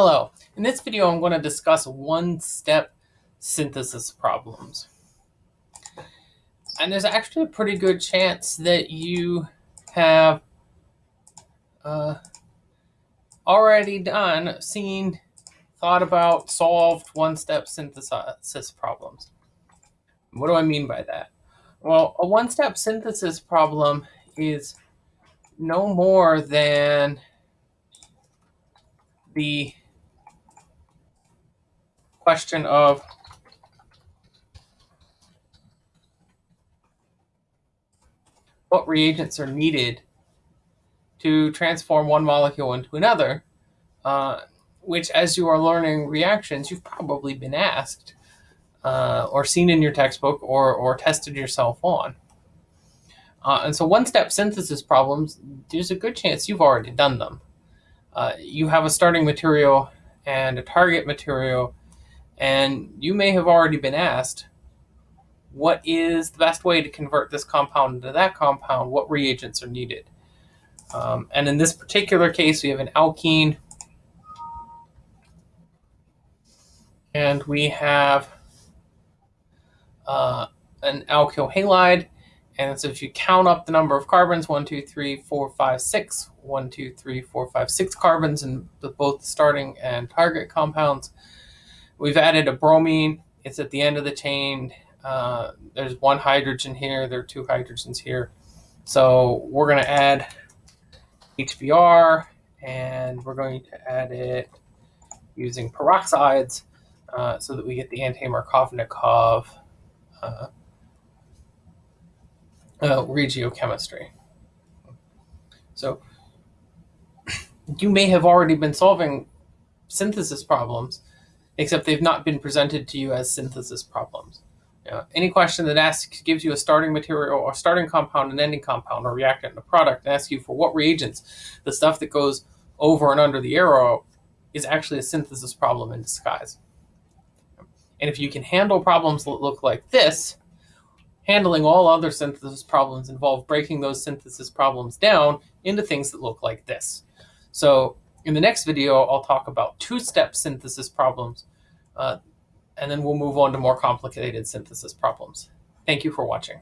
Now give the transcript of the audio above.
Hello, in this video I'm going to discuss one-step synthesis problems. And there's actually a pretty good chance that you have uh, already done, seen, thought about, solved one-step synthesis problems. What do I mean by that? Well, a one-step synthesis problem is no more than the question of what reagents are needed to transform one molecule into another, uh, which as you are learning reactions, you've probably been asked uh, or seen in your textbook or, or tested yourself on. Uh, and so one-step synthesis problems, there's a good chance you've already done them. Uh, you have a starting material and a target material and you may have already been asked, what is the best way to convert this compound into that compound? What reagents are needed? Um, and in this particular case, we have an alkene. And we have uh, an alkyl halide. And so if you count up the number of carbons, one, two, three, four, five, six, one, two, three, four, five, six carbons in both starting and target compounds, We've added a bromine. It's at the end of the chain. Uh, there's one hydrogen here. There are two hydrogens here. So we're going to add HBr, and we're going to add it using peroxides uh, so that we get the anti-Markovnikov uh, uh, regiochemistry. So you may have already been solving synthesis problems except they've not been presented to you as synthesis problems. Any question that asks gives you a starting material or starting compound, an ending compound, or reactant and a product, and asks you for what reagents, the stuff that goes over and under the arrow is actually a synthesis problem in disguise. And if you can handle problems that look like this, handling all other synthesis problems involve breaking those synthesis problems down into things that look like this. So in the next video, I'll talk about two-step synthesis problems, uh, and then we'll move on to more complicated synthesis problems. Thank you for watching.